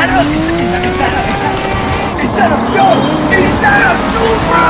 ¡Quitaros! ¡Quitaros! ¡Quitaros! ¡Quitaros! of ¡Quitaros!